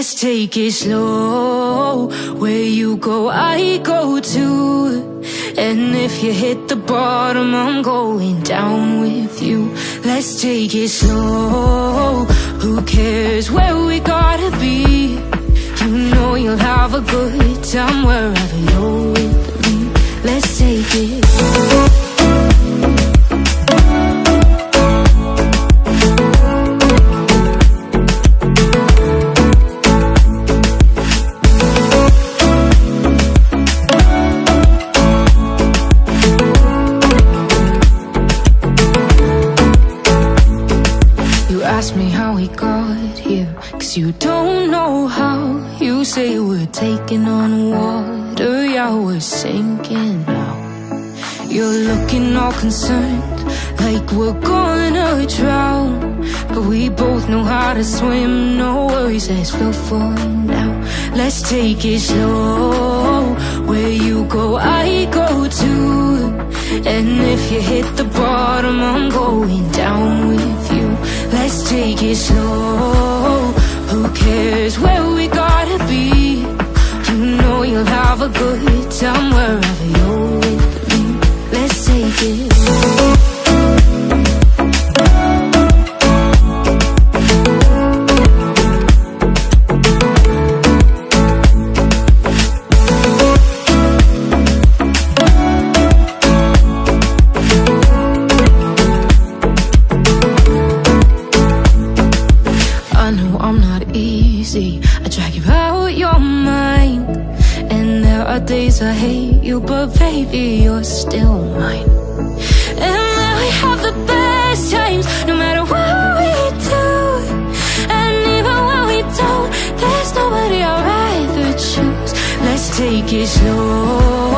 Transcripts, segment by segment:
Let's take it slow. Where you go, I go too. And if you hit the bottom, I'm going down with you. Let's take it slow. Who cares where we gotta be? You know you'll have a good time wherever you're with me. Let's take it slow. You don't know how. You say we're taking on water, yeah, we're sinking now. You're looking all concerned, like we're gonna drown. But we both know how to swim, no worries, let's float for now. Let's take it slow. Where you go, I go too. And if you hit the bottom, I'm going down with you. Let's take it slow. Who cares where we gotta be? You know you'll have a good time wherever you're with me. Let's take it days I hate you, but baby, you're still mine. And now we have the best times, no matter what we do. And even when we don't, there's nobody I'd rather choose. Let's take it slow.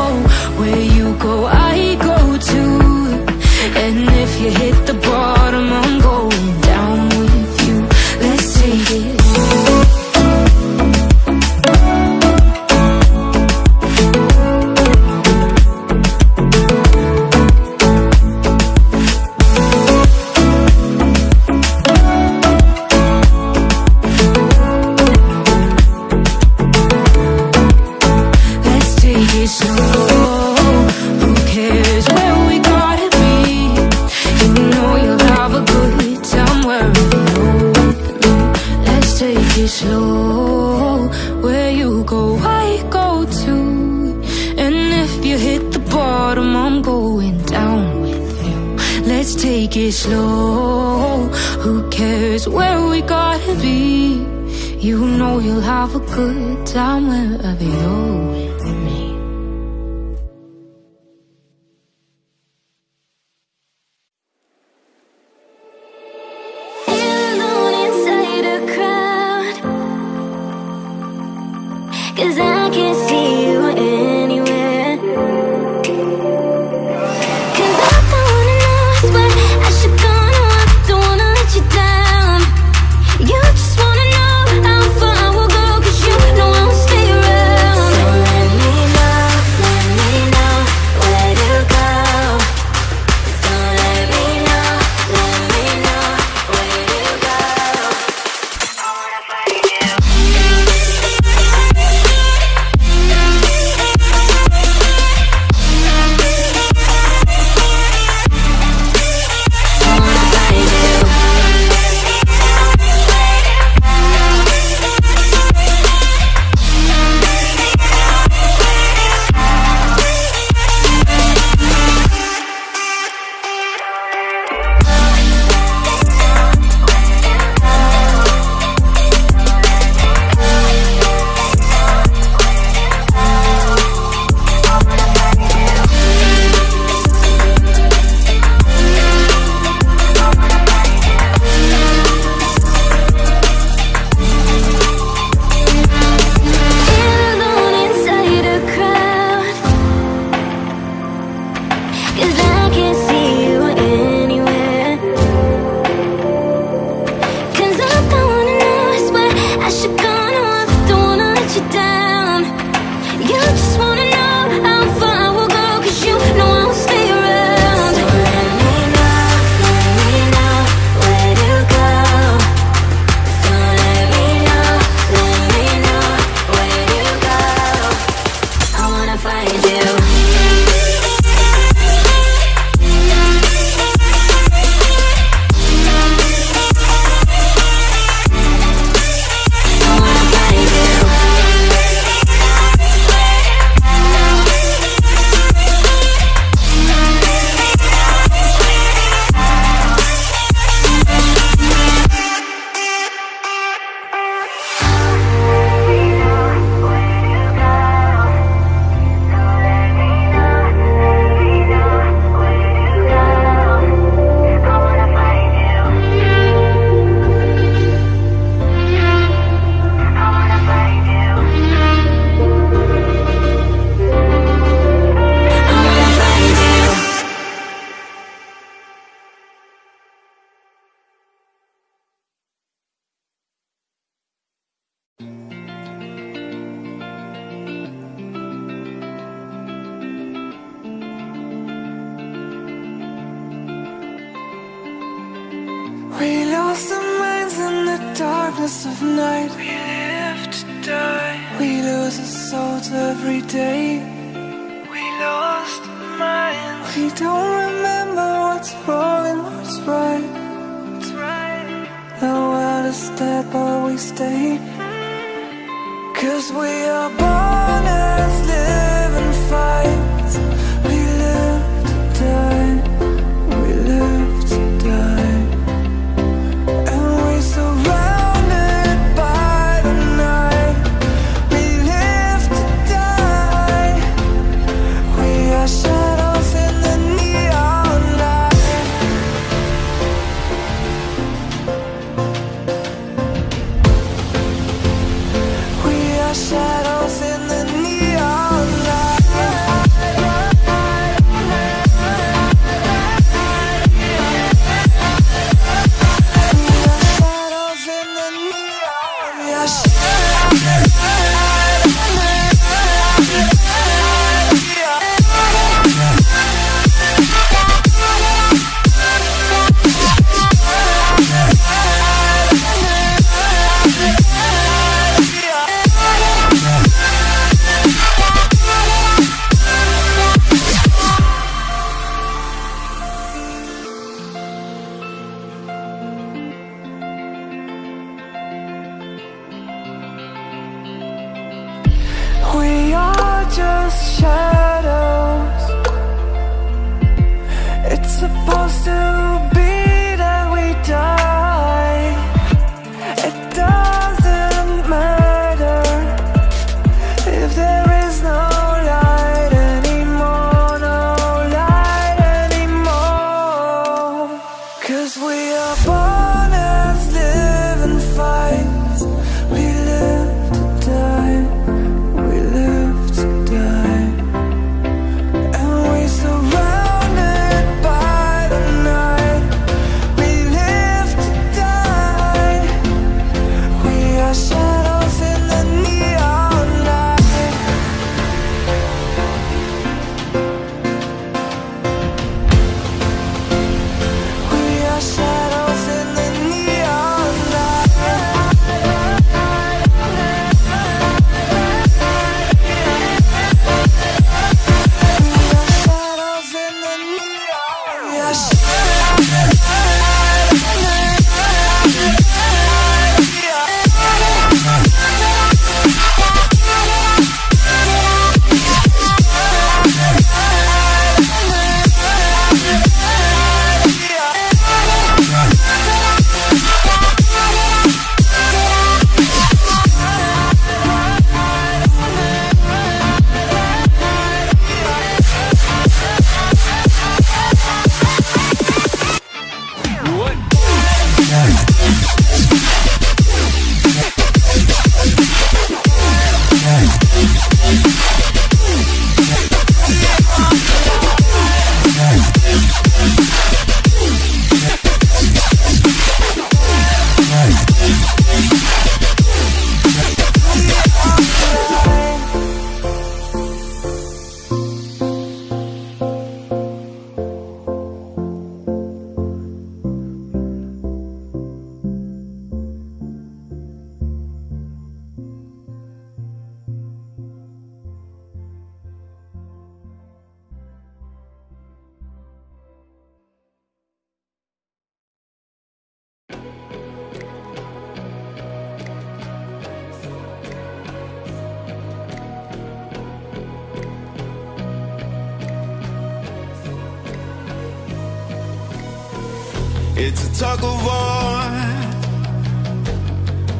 It's a tug of war,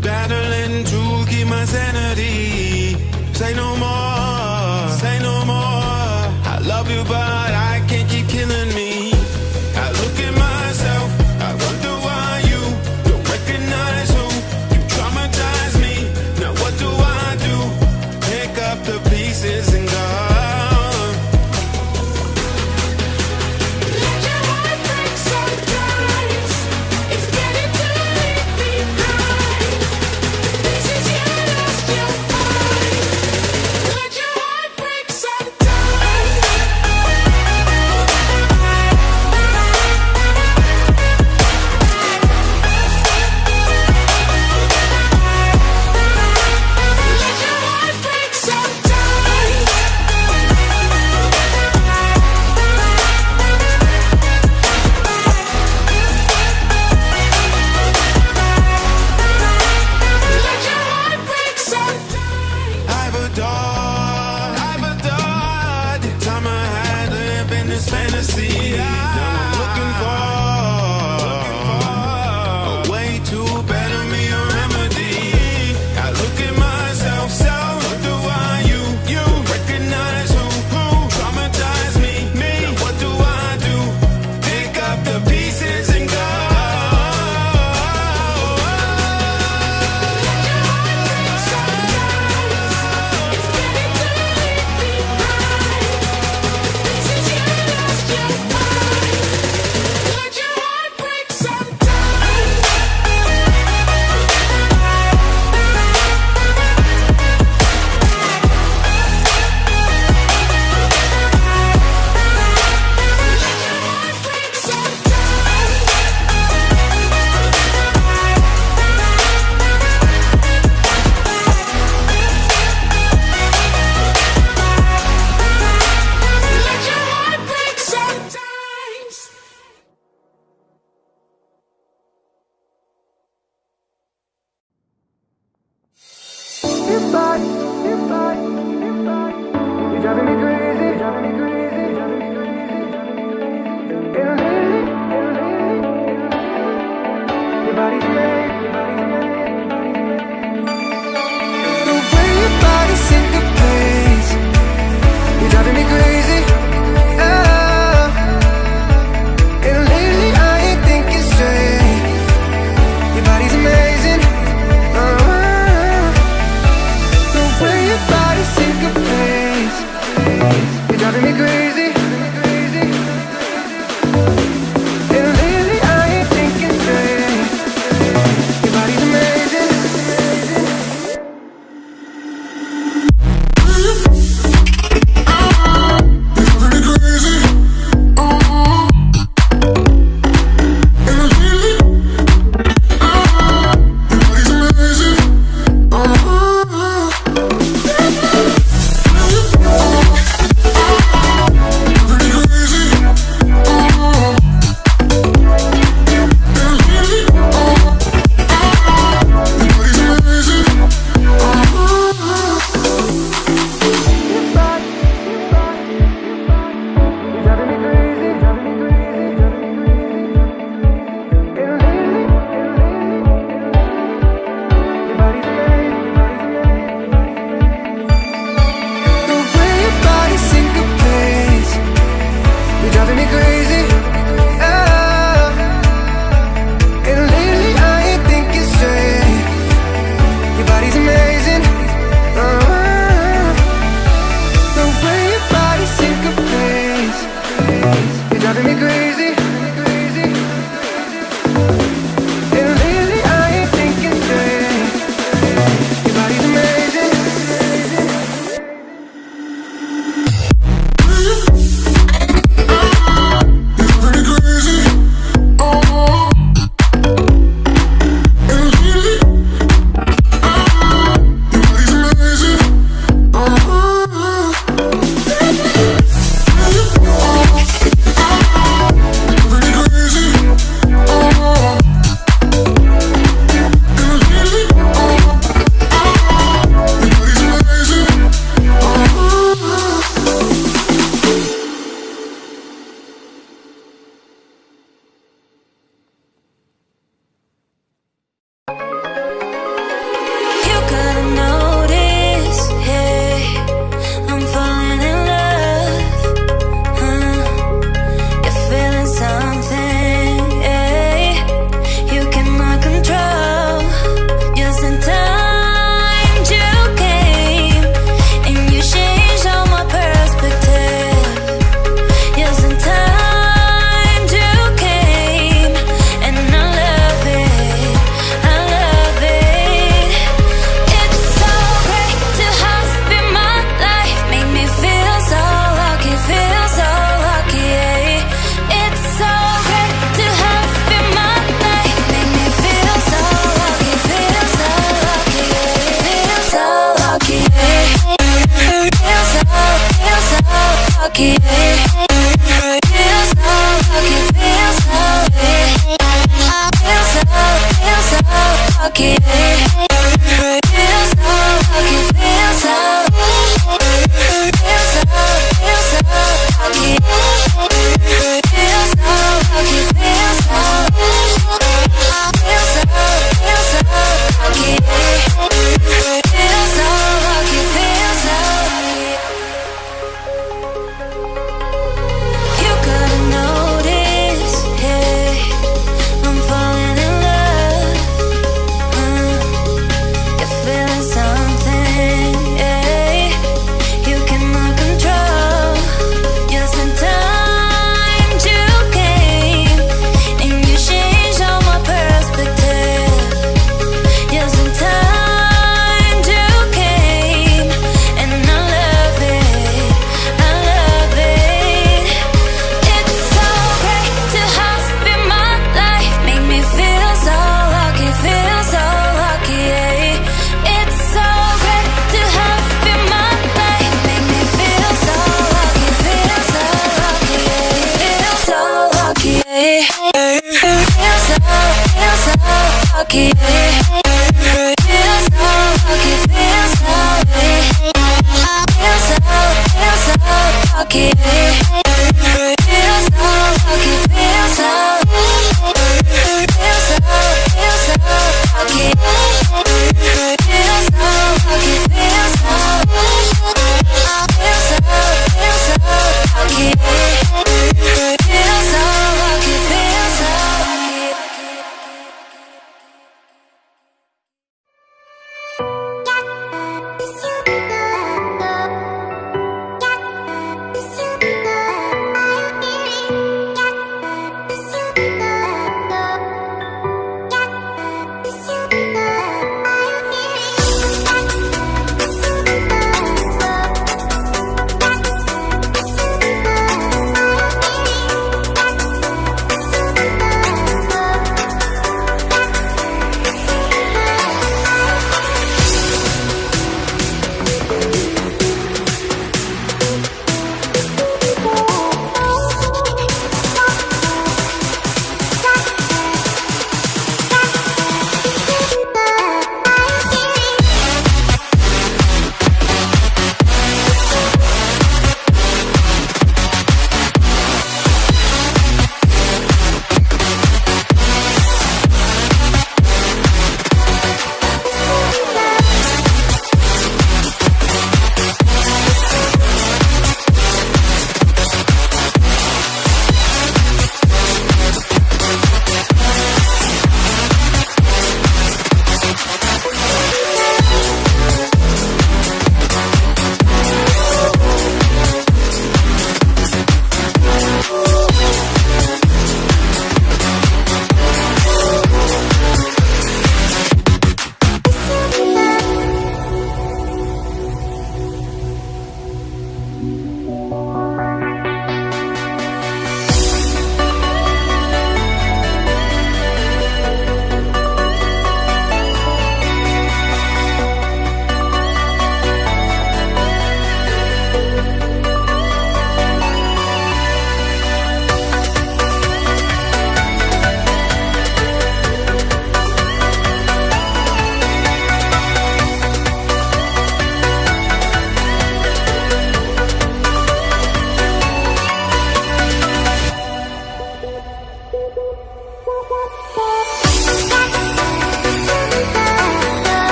battling to keep my sanity. Say no more.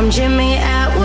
I'm Jimmy at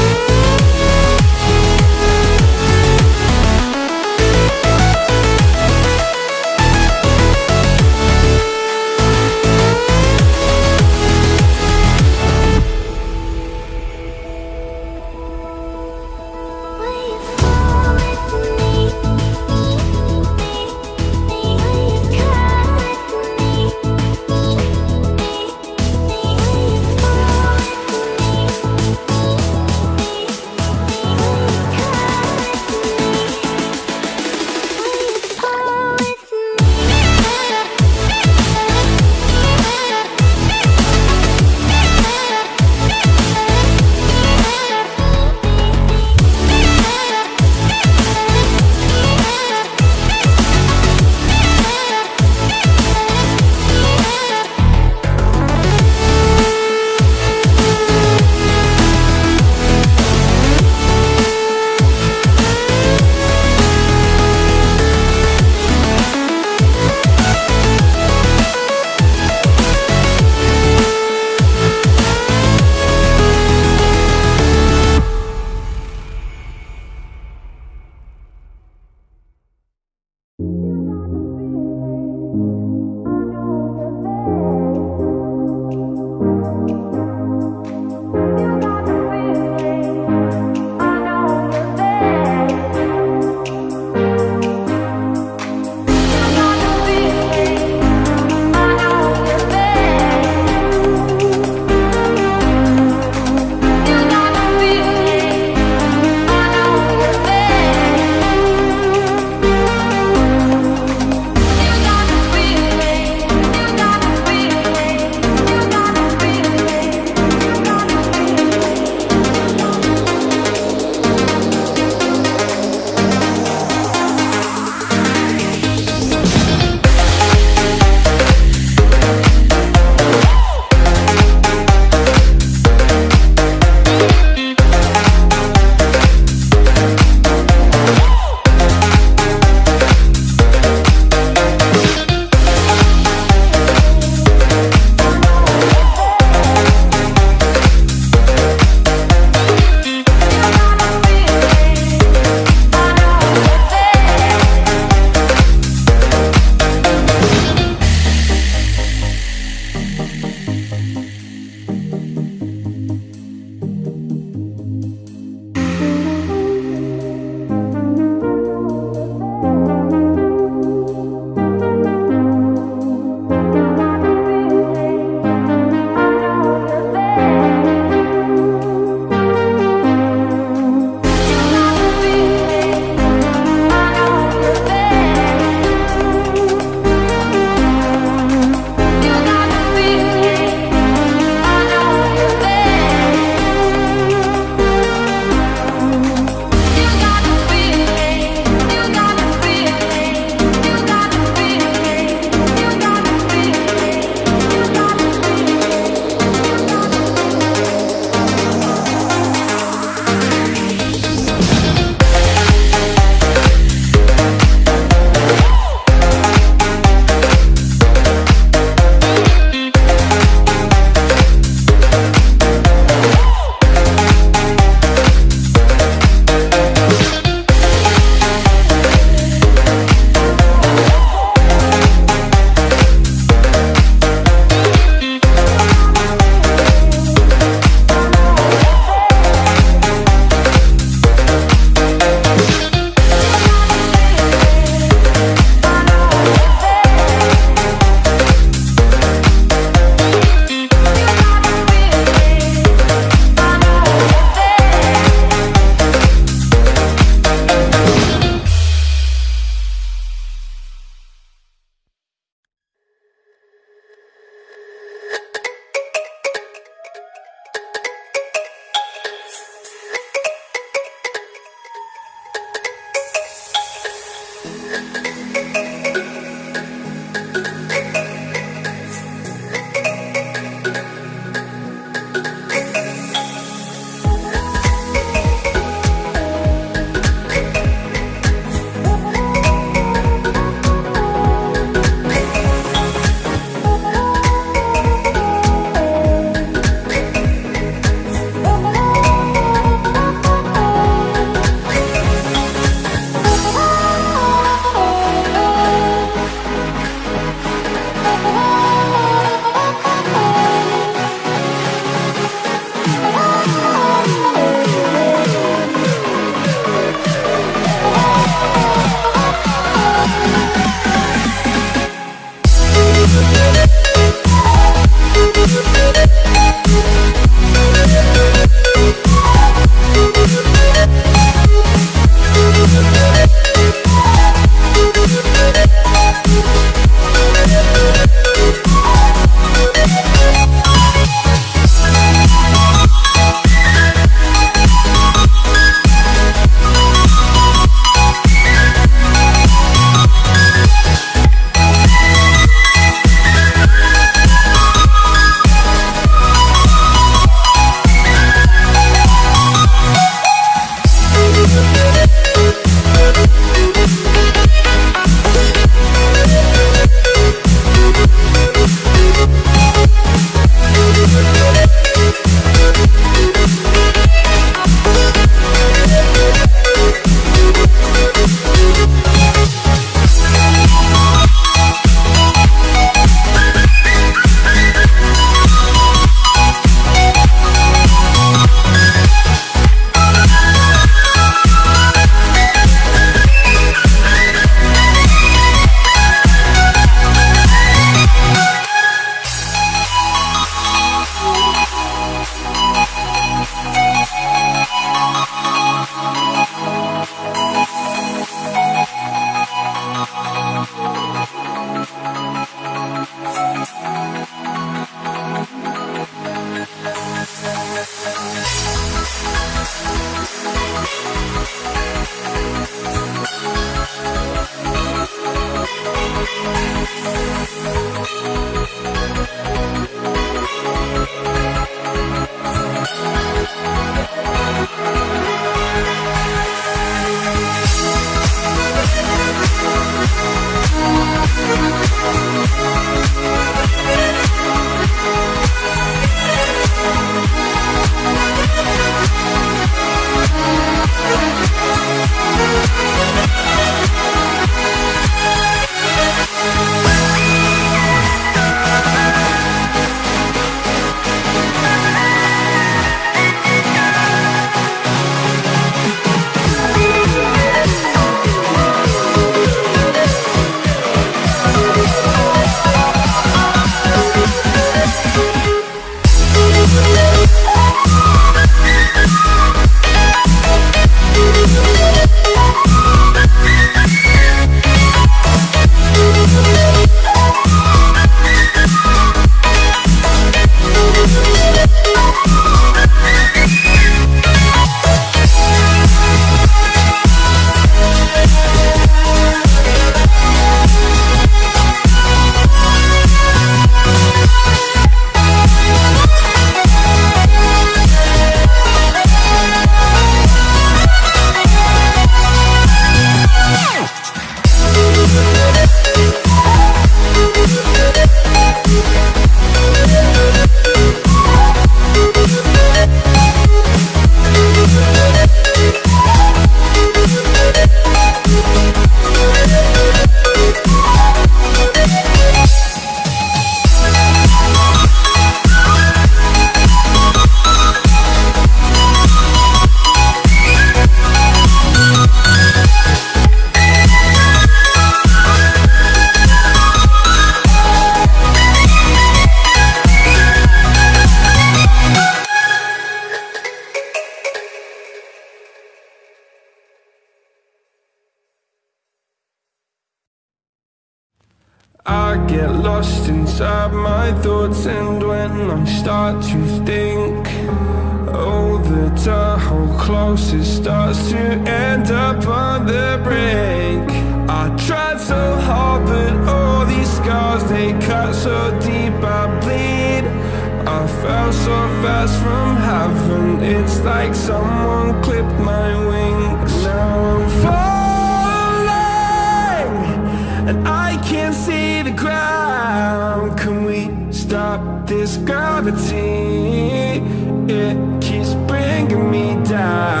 It keeps bringing me down.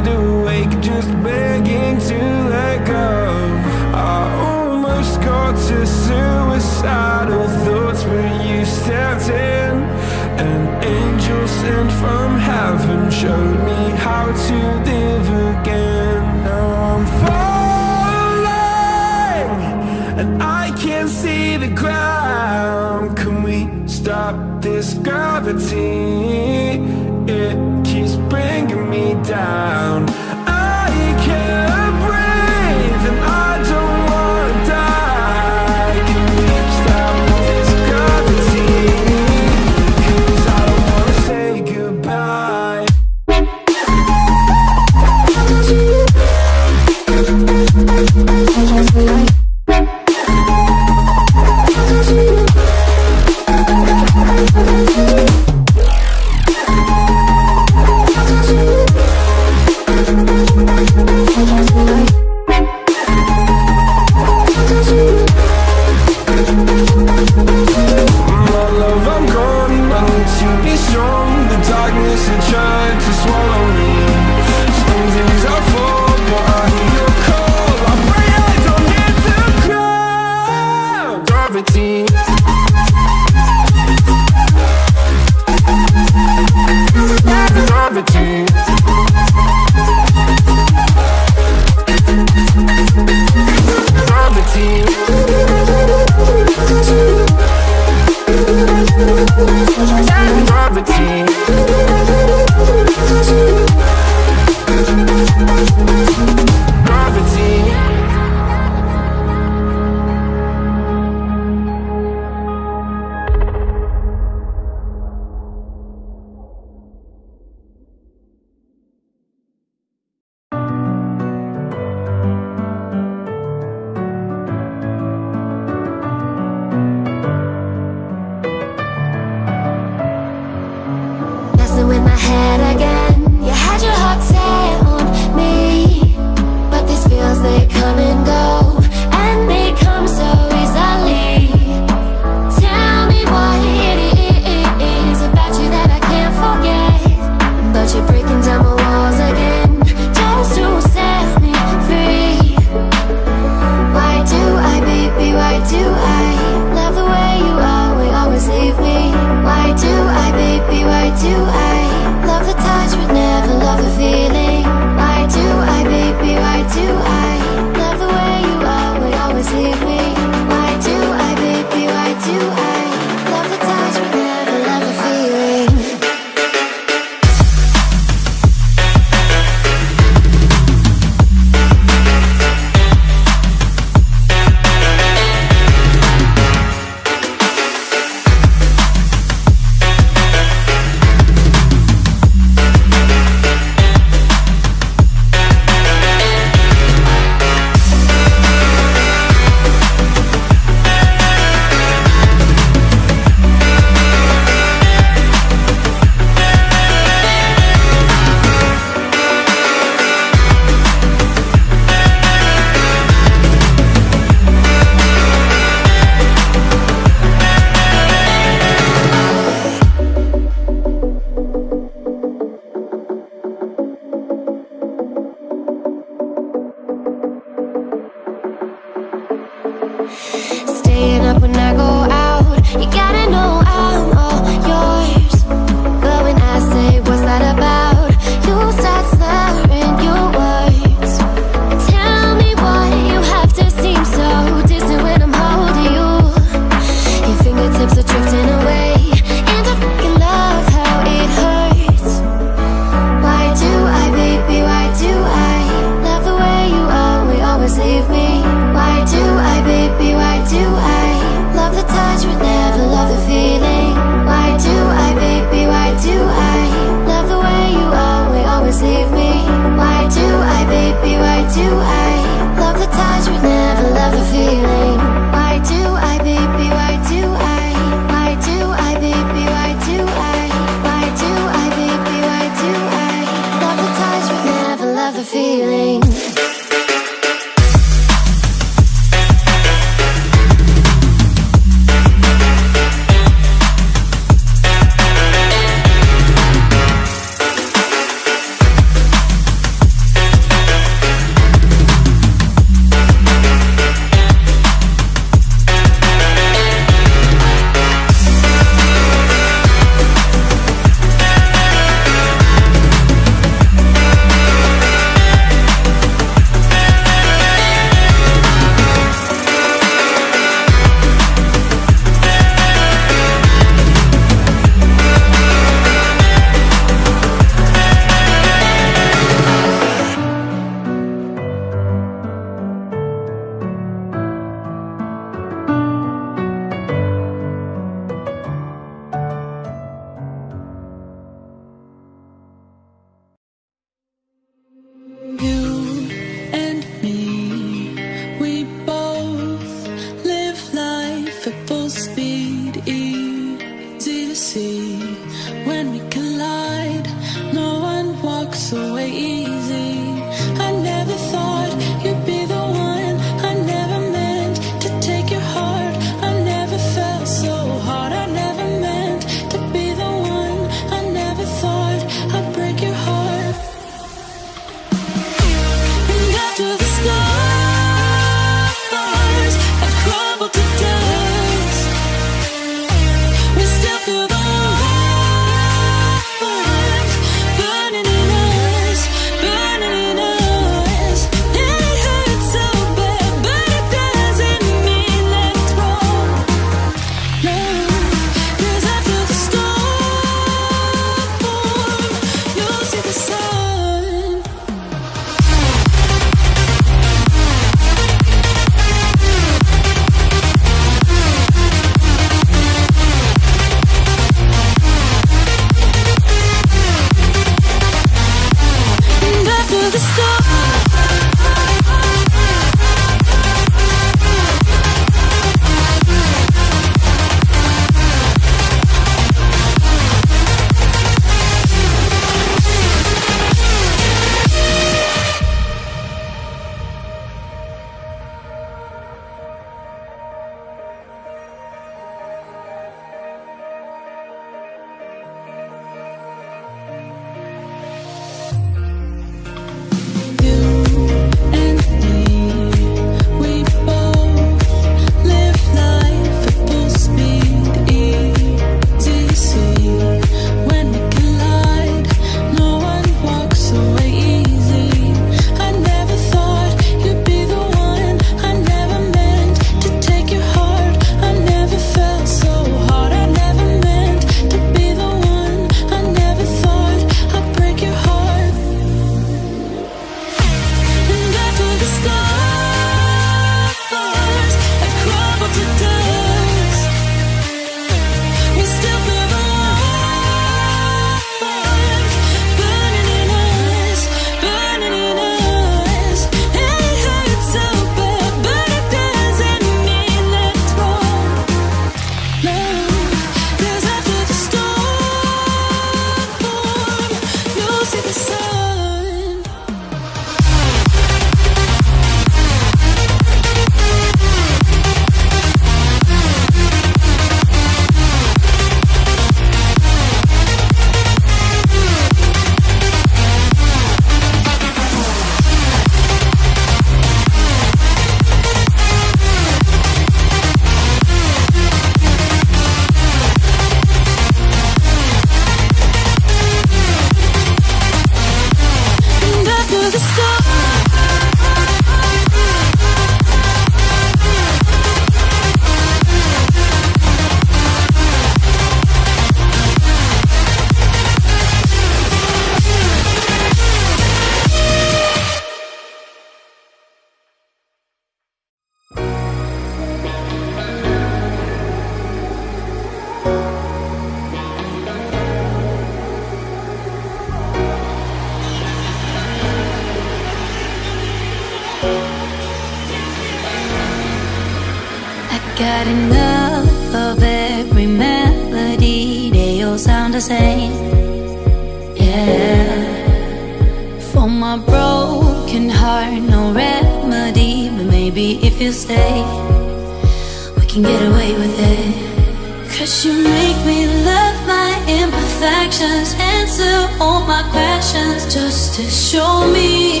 to show me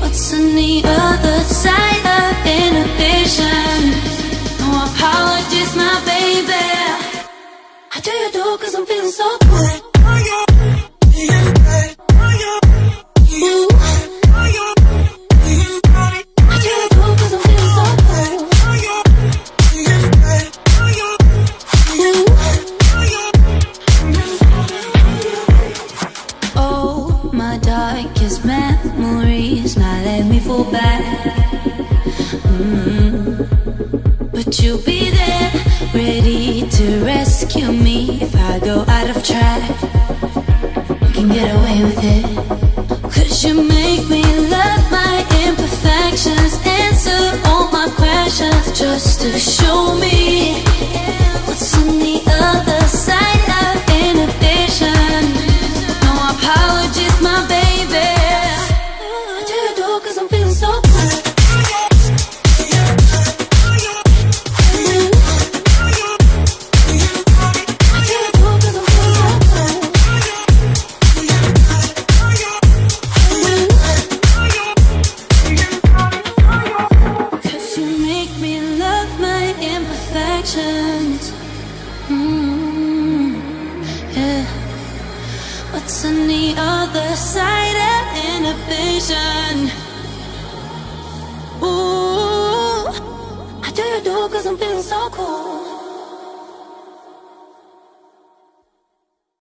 what's on the other side of inhibition. No apologies, my baby. I tell you though, cause I'm feeling so